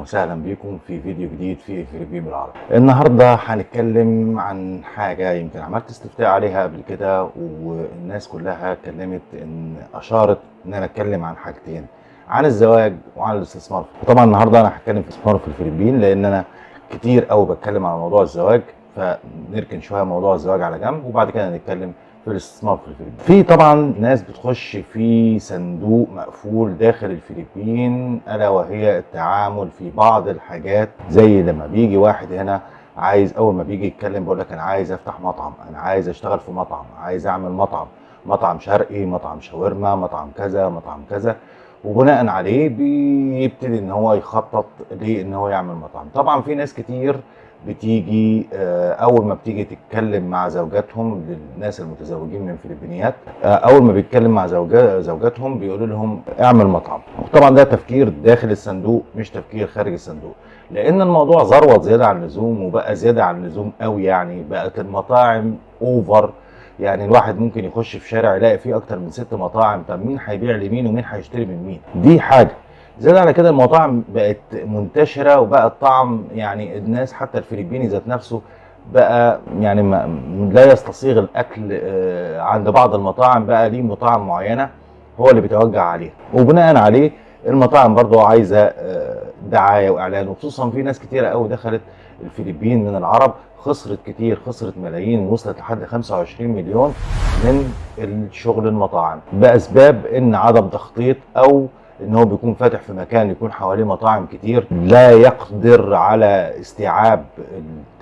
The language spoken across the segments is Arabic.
وسهلا بكم في فيديو جديد في فيليبين بالعربي. النهارده هنتكلم عن حاجة يمكن عملت استفتاء عليها قبل كده والناس كلها اتكلمت إن أشارت إن أنا أتكلم عن حاجتين عن الزواج وعن الاستثمار. طبعا النهارده أنا هتكلم في الاستثمار في الفلبين لأن أنا كتير قوي بتكلم على موضوع الزواج فنركن شوية موضوع الزواج على جنب وبعد كده نتكلم في الاستثمار في الفلبين. في طبعا ناس بتخش في صندوق مقفول داخل الفلبين ألا وهي التعامل في بعض الحاجات زي لما بيجي واحد هنا عايز أول ما بيجي يتكلم بيقول لك أنا عايز أفتح مطعم أنا عايز أشتغل في مطعم عايز أعمل مطعم مطعم شرقي مطعم شاورما مطعم كذا مطعم كذا. وبناء عليه بيبتدي إن هو يخطط لأن هو يعمل مطعم. طبعا في ناس كتير بتيجي أول ما بتيجي تتكلم مع زوجاتهم للناس المتزوجين من فلبينيات أول ما بيتكلم مع زوجاتهم بيقولوا لهم اعمل مطعم. طبعا ده تفكير داخل الصندوق مش تفكير خارج الصندوق. لأن الموضوع ذروت زيادة عن اللزوم وبقى زيادة عن اللزوم قوي يعني بقت المطاعم over يعني الواحد ممكن يخش في شارع يلاقي فيه أكتر من ست مطاعم طب مين هيبيع لمين ومين هيشتري من مين؟ دي حاجة. زاد على كده المطاعم بقت منتشرة وبقى الطعم يعني الناس حتى الفلبيني ذات نفسه بقى يعني ما لا يستسيغ الأكل عند بعض المطاعم بقى ليه مطاعم معينة هو اللي بيتوجه عليها وبناء عليه المطاعم برضو عايزة دعاية وإعلان. وخصوصا في ناس كتيرة قوي دخلت الفلبين من العرب خسرت كتير خسرت ملايين وصلت لحد 25 مليون من الشغل المطاعم. بأسباب إن عدم تخطيط أو إن هو بيكون فاتح في مكان يكون حواليه مطاعم كتير لا يقدر على استيعاب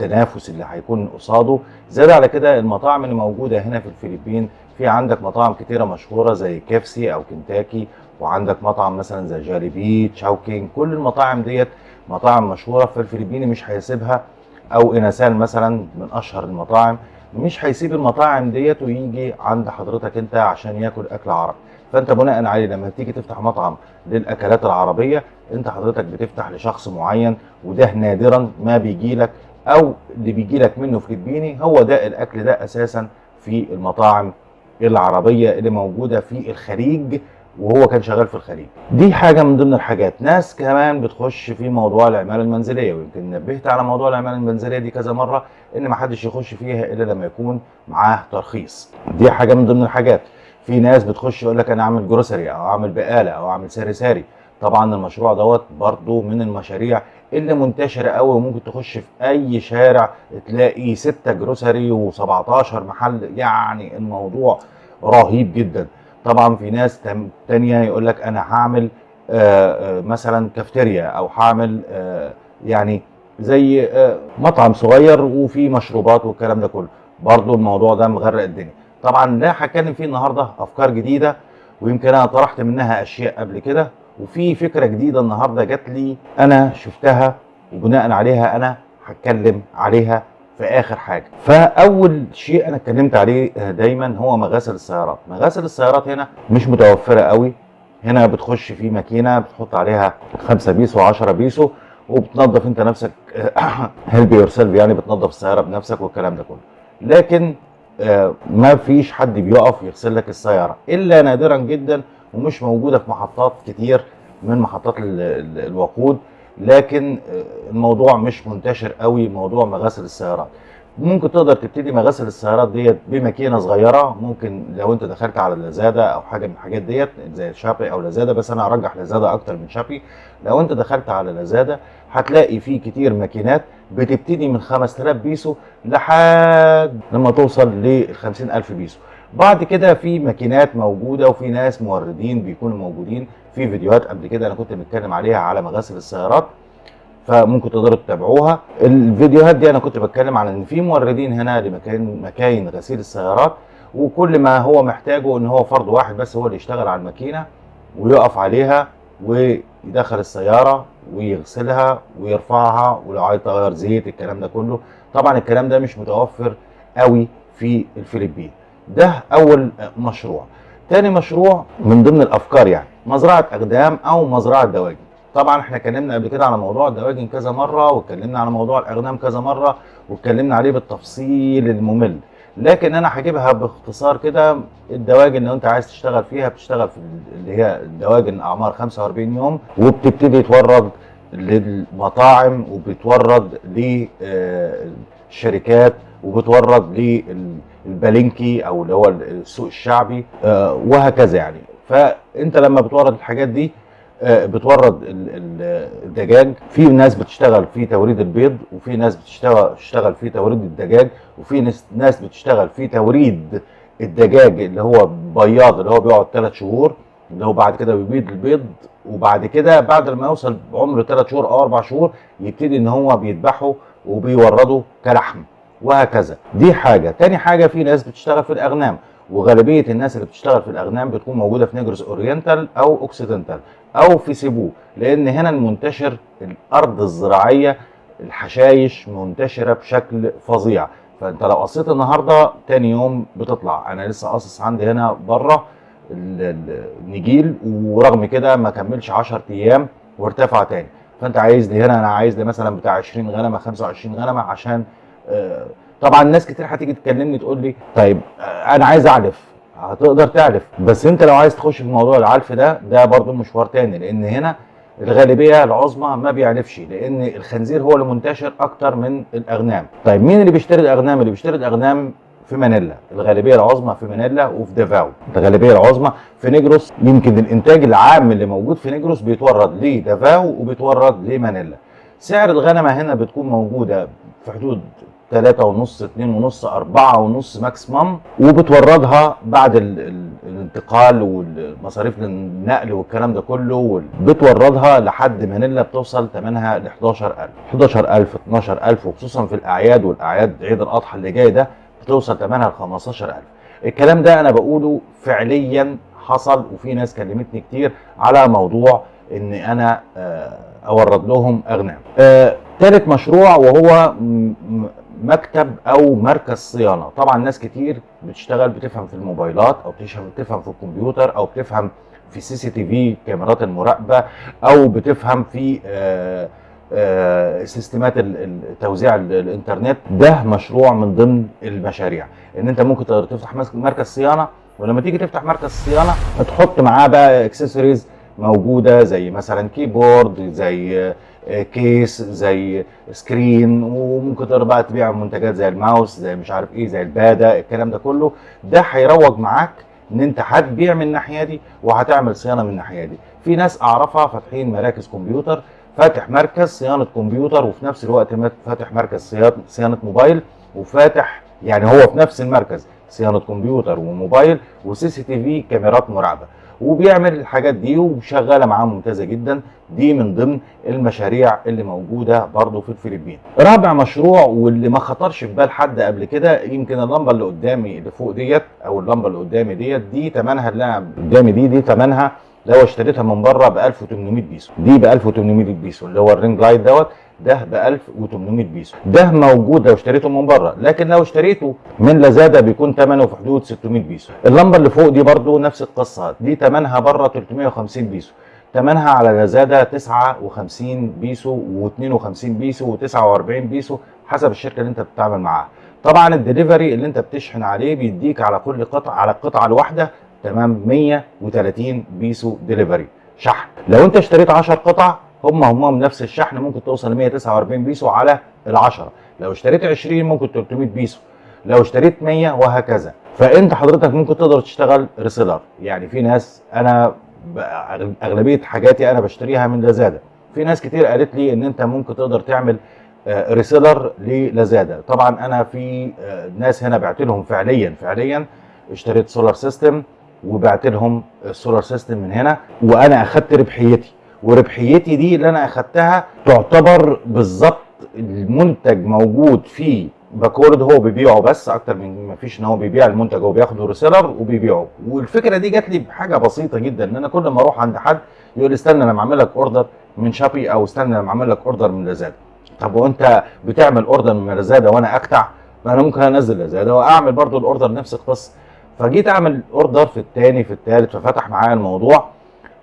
التنافس اللي هيكون قصاده. زاد على كده المطاعم اللي موجودة هنا في الفلبين في عندك مطاعم كتيرة مشهورة زي كيفسي أو كنتاكي وعندك مطعم مثلا زي جاليبي تشاوكينج كل المطاعم ديت مطاعم مشهورة في الفلبيني مش هيسيبها أو انسان مثلا من أشهر المطاعم. مش هيسيب المطاعم ديت ويجي عند حضرتك أنت عشان ياكل أكل عربي. فانت بناء عليه لما تيجي تفتح مطعم للأكلات العربية انت حضرتك بتفتح لشخص معين وده نادرا ما بيجي لك أو اللي بيجي لك منه فلبيني هو ده الأكل ده أساسا في المطاعم العربية اللي موجودة في الخليج وهو كان شغال في الخليج. دي حاجة من ضمن الحاجات. ناس كمان بتخش في موضوع العماله المنزلية ويمكن نبهت على موضوع العماله المنزلية دي كذا مرة إن ما حدش يخش فيها إلا لما يكون معاه ترخيص. دي حاجة من ضمن الحاجات. في ناس بتخش يقول لك أنا أعمل جروسري أو أعمل بقالة أو أعمل ساري ساري. طبعا المشروع دوت برضو من المشاريع اللي منتشرة قوي وممكن تخش في أي شارع تلاقي 6 جروسري و17 محل. يعني الموضوع رهيب جدا. طبعا في ناس تانية يقول لك أنا هعمل مثلا كافتيريا أو هعمل يعني زي مطعم صغير وفي مشروبات والكلام ده كله. برضو الموضوع ده مغرق الدنيا. طبعا لا هتكلم فيه النهارده أفكار جديدة ويمكن أنا طرحت منها أشياء قبل كده وفي فكرة جديدة النهارده جات لي أنا شفتها وبناء عليها أنا هتكلم عليها في آخر حاجة. فأول شيء أنا اتكلمت عليه دايما هو مغاسل السيارات. مغاسل السيارات هنا مش متوفرة قوي. هنا بتخش في ماكينة بتحط عليها 5 بيسو 10 بيسو وبتنظف أنت نفسك help yourself يعني بتنظف السيارة بنفسك والكلام ده كله. لكن ما فيش حد بيقف يغسل لك السيارة إلا نادرا جدا ومش موجودة في محطات كتير من محطات الوقود لكن الموضوع مش منتشر قوي موضوع مغاسل السيارات. ممكن تقدر تبتدي مغاسل السيارات ديت بماكينة صغيرة ممكن لو أنت دخلت على لازادا أو حاجة من الحاجات ديت زي شابي أو لازادا بس أنا أرجح لازادا أكتر من شابي. لو أنت دخلت على لازادا هتلاقي في كتير ماكينات بتبتدي من 5000 بيسو لحد لما توصل ل 50000 بيسو. بعد كده في ماكينات موجودة وفي ناس موردين بيكونوا موجودين في فيديوهات قبل كده أنا كنت متكلم عليها على مغاسل السيارات فممكن تقدروا تتابعوها. الفيديوهات دي أنا كنت بتكلم عن إن في موردين هنا لمكان مكاين غسيل السيارات وكل ما هو محتاجه إن هو فرد واحد بس هو اللي يشتغل على الماكينة ويقف عليها ويدخل السيارة ويغسلها ويرفعها ولو عايز تغير زيت الكلام ده كله. طبعا الكلام ده مش متوفر قوي في الفلبين. ده أول مشروع. تاني مشروع من ضمن الأفكار يعني مزرعة أقدام أو مزرعة دواجن. طبعا إحنا اتكلمنا قبل كده على موضوع الدواجن كذا مرة واتكلمنا على موضوع الأقدام كذا مرة واتكلمنا عليه بالتفصيل الممل. لكن أنا هجيبها باختصار كده الدواجن لو أنت عايز تشتغل فيها بتشتغل في اللي هي الدواجن أعمار 45 يوم وبتبتدي تورد للمطاعم وبتورد للشركات وبتورد للبلنكي أو اللي هو السوق الشعبي آه، وهكذا يعني. فأنت لما بتورد الحاجات دي آه، بتورد ال- ال- الدجاج. في ناس بتشتغل في توريد البيض وفي ناس بتشتغل تشتغل في توريد الدجاج وفي ناس بتشتغل في توريد الدجاج اللي هو بياض اللي هو بيقعد ثلاث شهور اللي هو بعد كده بيبيض البيض وبعد كده بعد ما يوصل عمر ثلاث شهور أو أربع شهور يبتدي إن هو بيذبحه وبيورده كلحم وهكذا. دي حاجة. تاني حاجة في ناس بتشتغل في الأغنام. وغالبية الناس اللي بتشتغل في الأغنام بتكون موجودة في نيجروس اورينتال أو اوكسيدنتال أو في سيبو لأن هنا المنتشر الأرض الزراعية الحشايش منتشرة بشكل فظيع. فأنت لو قصيت النهارده تاني يوم بتطلع. أنا لسه قاصص عندي هنا بره ال- ال- النجيل ورغم كده ما كملش 10 أيام وارتفع تاني. فأنت عايز لي هنا أنا عايز لي مثلا بتاع 20 غنمة 25 غنمة عشان آه، طبعا ناس كتير هتيجي تكلمني تقول لي طيب أنا عايز اعلف هتقدر تعلف بس أنت لو عايز تخش في موضوع العلف ده ده برضو مشوار تاني لأن هنا الغالبية العظمى ما بيعلفش لأن الخنزير هو اللي منتشر أكتر من الأغنام. طيب مين اللي بيشتري الأغنام؟ اللي بيشتري الأغنام في مانيلا. الغالبية العظمى في مانيلا وفي دافاو الغالبية العظمى في نيجروس يمكن الإنتاج العام اللي موجود في نيجروس بيتورد لدافاو وبيتورد لمانيلا. سعر الغنمة هنا بتكون موجودة في حدود ثلاثة ونص اتنين ونص أربعة ونص maximum وبتوردها بعد ال ال الانتقال والمصاريف النقل والكلام ده كله بتوردها لحد مانيلا بتوصل ثمنها ل 11000 11000 12000 وخصوصا في الأعياد والأعياد عيد الأضحى اللي جاي ده بتوصل ثمنها ل 15000 الكلام ده أنا بقوله فعليا حصل وفي ناس كلمتني كتير على موضوع إن أنا آه، أورد لهم اغنام آه، تالت مشروع وهو مكتب أو مركز صيانة. طبعا ناس كتير بتشتغل بتفهم في الموبايلات أو بتفهم بتفهم في الكمبيوتر أو بتفهم في CCTV كاميرات المراقبة أو بتفهم في آه، آه، سيستمات توزيع ال- الإنترنت. ده مشروع من ضمن المشاريع. إن أنت ممكن تقدر تفتح مركز صيانة. ولما تيجي تفتح مركز صيانة تحط معاه بقى اكسسوارز موجودة زي مثلا keyboard زي case زي screen وممكن تقدر بقى تبيع منتجات زي الماوس زي مش عارف إيه زي ال pad الكلام ده كله. ده هيروج معاك إن أنت هتبيع من الناحية دي وهتعمل صيانة من الناحية دي. في ناس أعرفها فاتحين مراكز كمبيوتر فاتح مركز صيانة كمبيوتر وفي نفس الوقت فاتح مركز صيانة موبايل وفاتح يعني هو في نفس المركز صيانة كمبيوتر وموبايل و CCTV كاميرات مراقبة. وبيعمل الحاجات دي وشغالة معاه ممتازة جدا. دي من ضمن المشاريع اللي موجودة برضه في الفلبين. رابع مشروع واللي ما خطرش في بال حد قبل كده يمكن اللمبة اللي قدامي اللي فوق ديت أو اللمبة اللي قدامي ديت دي ثمنها اللي أنا قدامي دي دي ثمنها لو اشتريتها من بره ب 1800 بيسو. دي ب 1800 بيسو اللي هو ال ring light دوت. ده ب 1800 بيسو. ده موجود لو اشتريته من بره لكن لو اشتريته من لازادا بيكون ثمنه في حدود 600 بيسو. اللمبة اللي فوق دي برضو نفس القصة دي ثمنها بره 350 بيسو. ثمنها على لازادا 59 بيسو و52 بيسو و49 بيسو حسب الشركة اللي انت بتتعامل معاها. طبعا الدليفري اللي انت بتشحن عليه بيديك على كل قطعة على القطعه الواحدة تمام 130 بيسو دليفري. شحن. لو انت اشتريت 10 قطع هم هم نفس الشحن ممكن توصل ل 149 بيسو على ال10 لو اشتريت 20 ممكن 300 بيسو. لو اشتريت 100 وهكذا. فأنت حضرتك ممكن تقدر تشتغل reseller يعني في ناس أنا أغلبية حاجاتي أنا بشتريها من لازادا. في ناس كتير قالت لي إن أنت ممكن تقدر تعمل آه، reseller للازادا. طبعا أنا في آه، ناس هنا بعت لهم فعليا فعليا اشتريت solar system وبعت لهم ال solar system من هنا وأنا أخدت ربحيتي. وربحيتي دي اللي أنا أخدتها تعتبر بالظبط المنتج موجود في باكولود هو بيبيعه بس أكتر من ما فيش إن هو بيبيع المنتج هو بياخده reseller وبيبيعه. والفكرة دي جات لي بحاجة بسيطة جدا إن أنا كل ما أروح عند حد يقول لي استنى أنا بعمل لك order من Shopee أو استنى أنا بعمل لك order من Lazada طب وأنت بتعمل order من Lazada وأنا أقطع؟ ما أنا ممكن أنزل Lazada وأعمل برضو ال order نفس القصة. فجيت أعمل order في الثاني في الثالث ففتح معايا الموضوع.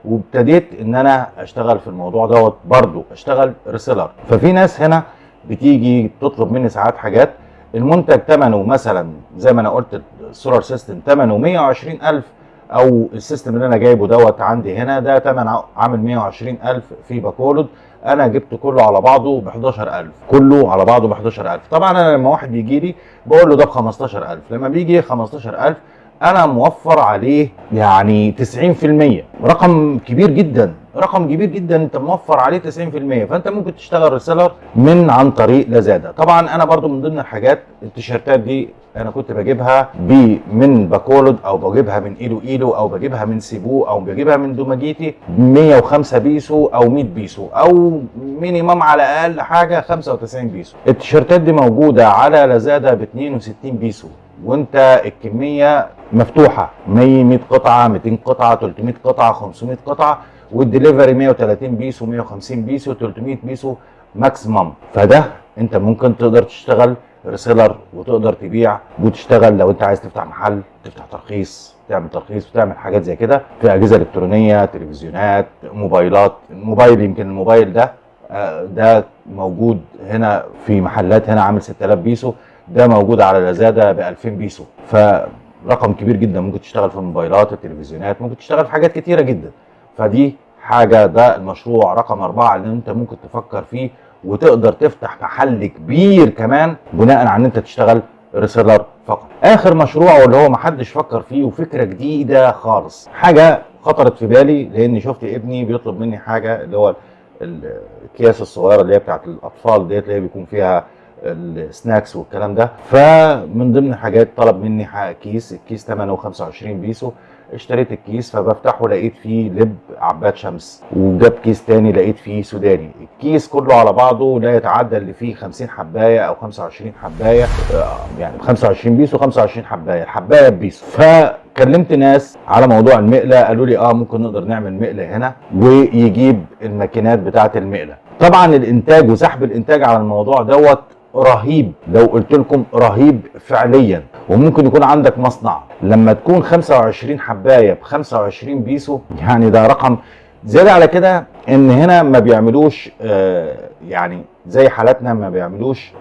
وابتديت إن أنا أشتغل في الموضوع دوت برضو أشتغل reseller ففي ناس هنا بتيجي تطلب مني ساعات حاجات المنتج ثمنه مثلا زي ما أنا قلت ال solar system ثمنه 120000 أو ال system اللي أنا جايبه دوت عندي هنا ده تمن ع- عامل 120000 في باكولود أنا جبت كله على بعضه ب 11000 كله على بعضه ب 11000 طبعا أنا لما واحد بيجي لي بقول له ده ب 15000 لما بيجي 15000 أنا موفر عليه يعني 90% رقم كبير جدا. رقم كبير جدا. أنت موفر عليه 90% فأنت ممكن تشتغل reseller من عن طريق Lazada طبعا أنا برضو من ضمن الحاجات التيشيرتات دي أنا كنت بجيبها ب من باكولود أو بجيبها من إيلويلو أو بجيبها من سيبو أو بجيبها من دوماجيتي 105 بيسو أو 100 بيسو أو minimum على أقل حاجة 95 بيسو. التيشيرتات دي موجودة على Lazada ب 62 بيسو. وانت الكمية مفتوحة. 100 100 قطعة 200 قطعة 300 قطعة 500 قطعة والدليفري 130 بيسو 150 بيسو 300 بيسو maximum فده انت ممكن تقدر تشتغل reseller وتقدر تبيع وتشتغل لو انت عايز تفتح محل تفتح ترخيص تعمل ترخيص وتعمل حاجات زي كده في أجهزة إلكترونية تلفزيونات موبايلات. الموبايل يمكن الموبايل ده آه، ده موجود هنا في محلات هنا عامل 6000 بيسو. ده موجود على لازادا ب 2000 بيسو. فرقم كبير جدا. ممكن تشتغل في الموبايلات التلفزيونات ممكن تشتغل في حاجات كتيرة جدا. فدي حاجة ده المشروع رقم أربعة اللي أنت ممكن تفكر فيه وتقدر تفتح محل كبير كمان بناء على إن أنت تشتغل ريسيلر فقط. آخر مشروع واللي هو محدش فكر فيه وفكرة جديدة خالص. حاجة خطرت في بالي لأني شفت ابني بيطلب مني حاجة اللي هو الأكياس الصغيرة اللي هي بتاعت الأطفال ديت اللي هي بيكون فيها ال snacks والكلام ده. فمن ضمن الحاجات طلب مني ح- كيس الكيس ثمنه 25 بيسو. اشتريت الكيس فبفتحه لقيت فيه لب عباد شمس. وجاب كيس تاني لقيت فيه سوداني. الكيس كله على بعضه لا يتعدى اللي فيه 50 حباية أو 25 حباية. آه، يعني ب 25 بيسو 25 حباية. الحباية ببيسو. فكلمت ناس على موضوع المقلة. قالوا لي آه ممكن نقدر نعمل مقلة هنا ويجيب الماكينات بتاعة المقلة. طبعا الإنتاج وسحب الإنتاج على الموضوع دوت رهيب لو قلت لكم رهيب فعليا. وممكن يكون عندك مصنع. لما تكون 25 حباية ب 25 بيسو يعني ده رقم زيادة على كده إن هنا ما بيعملوش آه، يعني زي حالاتنا ما بيعملوش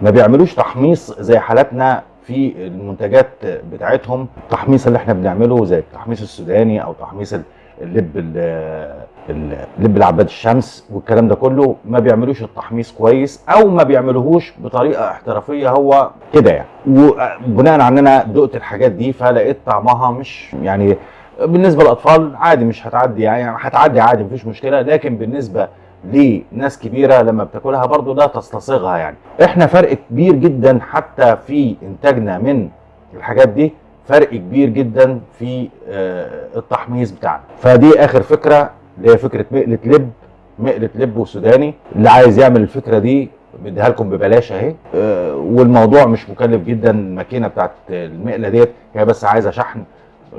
ما بيعملوش تحميص زي حالاتنا في المنتجات بتاعتهم. التحميص اللي إحنا بنعمله زي التحميص السوداني أو تحميص ال- اللب ال- ال- لب العباد الشمس والكلام ده كله ما بيعملوش التحميص كويس أو ما بيعملوهوش بطريقة احترافية هو كده يعني. وبناء على إن أنا دقت الحاجات دي فلقيت طعمها مش يعني بالنسبة للأطفال عادي مش هتعدي يعني هتعدي عادي مفيش مشكلة. لكن بالنسبة لناس كبيرة لما بتاكلها برضو ده تستصيغها يعني. إحنا فرق كبير جدا حتى في إنتاجنا من الحاجات دي فرق كبير جدا في آه، التحميص بتاعنا. فدي آخر فكرة. اللي هي فكرة مقلة لب مقلة لب وسوداني. اللي عايز يعمل الفكرة دي بديها لكم ببلاش اهي. آه، والموضوع مش مكلف جدا الماكينة بتاعت المقلة ديت. هي بس عايزة شحن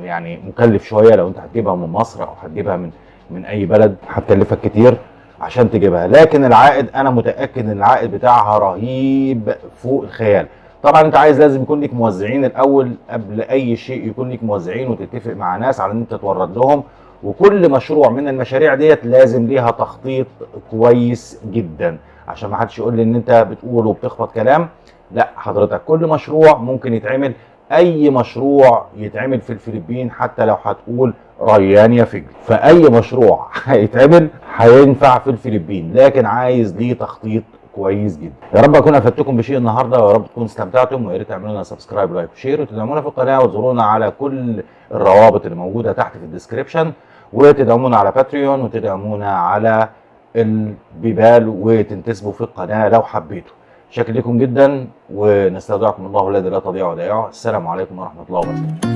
يعني مكلف شوية. لو انت هتجيبها من مصر أو هتجيبها من من أي بلد هتكلفك كتير عشان تجيبها. لكن العائد أنا متأكد إن العائد بتاعها رهيب فوق الخيال. طبعا أنت عايز لازم يكون لك موزعين الأول قبل أي شيء يكون لك موزعين وتتفق مع ناس على إن أنت تورد لهم. وكل مشروع من المشاريع ديت لازم ليها تخطيط كويس جدا. عشان ما حدش يقول لي إن أنت بتقول وبتخبط كلام لا حضرتك كل مشروع ممكن يتعمل أي مشروع يتعمل في الفلبين حتى لو هتقول ريان يا فجل. فأي مشروع هيتعمل هينفع في الفلبين لكن عايز ليه تخطيط كويس جدا. يا رب أكون أفدتكم بشيء النهارده ويا رب تكونوا استمتعتم ويا ريت تعملوا لنا subscribe like و share وتدعمونا في القناة وتزورونا على كل الروابط اللي موجودة تحت في ال description وتدعمونا على Patreon وتدعمونا على البيبال وتنتسبوا في القناة لو حبيتوا. شاكر لكم جدا ونستودعكم الله الذي لا تضيع ودائعه السلام عليكم ورحمة الله وبركاته.